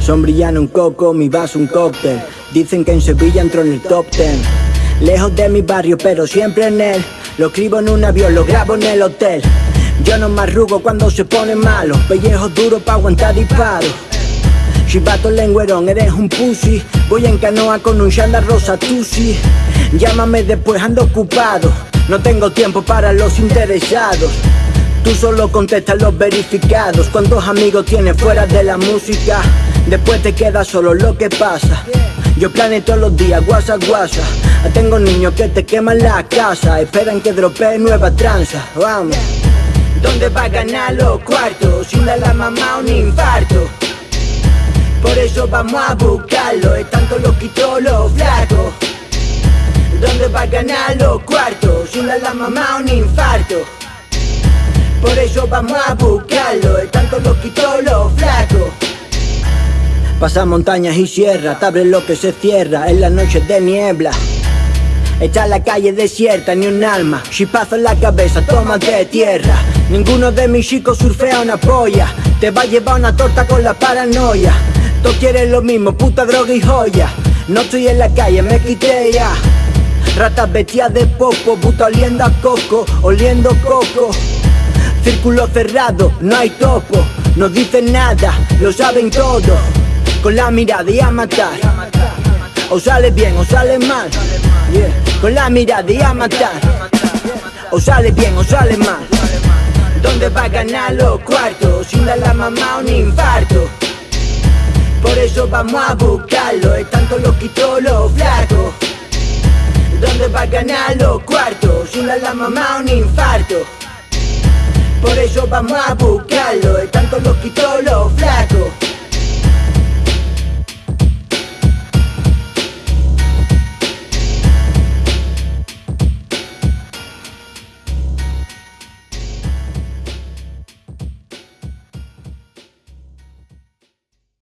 Sombrillano un coco, mi vaso un cóctel. Dicen que en Sevilla entro en el top ten. Lejos de mi barrio, pero siempre en él. Lo escribo en un avión, lo grabo en el hotel. Yo no me arrugo cuando se pone malo. Pellejo duro pa' aguantar disparos. Chivato lengüerón, eres un pussy. Voy en canoa con un chanda rosa tusi. Llámame después, ando ocupado. No tengo tiempo para los interesados. Tú solo contestas los verificados. ¿Cuántos amigos tienes fuera de la música? Después te queda solo lo que pasa. Yo planeo todos los días, guasa, guasa. Tengo niños que te queman la casa. Esperan que dropee nueva tranza. Vamos. ¿Dónde va a ganar los cuartos? Sin dar la mamá un infarto. Por eso vamos a buscarlo. Están todos los quitos, los flacos. ¿Dónde va a ganar los cuartos? Sin la mamá un infarto. Por eso vamos a buscarlo. Están todos los quitos, los flacos. Pasa montañas y sierras, te abre lo que se cierra en las noches de niebla. Está la calle desierta, ni un alma. Chipazo en la cabeza, tómate tierra. Ninguno de mis chicos surfea una polla. Te va a llevar una torta con la paranoia. Tú quieres lo mismo, puta droga y joya. No estoy en la calle, me quité ya. Ratas vestidas de popo, puta oliendo a coco, oliendo coco. Círculo cerrado, no hay topo. No dicen nada, lo saben todo. Con la mirada y a matar. O sale bien o sale mal. Con la mirada y a matar. O sale bien o sale mal. ¿Dónde va a ganar los cuartos? Sin dar la mamá un infarto. Por eso vamos a buscarlo. Todos los quitos, los flacos. ¿Dónde va a ganar los cuartos? Sin dar la mamá un infarto. Por eso vamos a buscarlo. Están todos los quitos,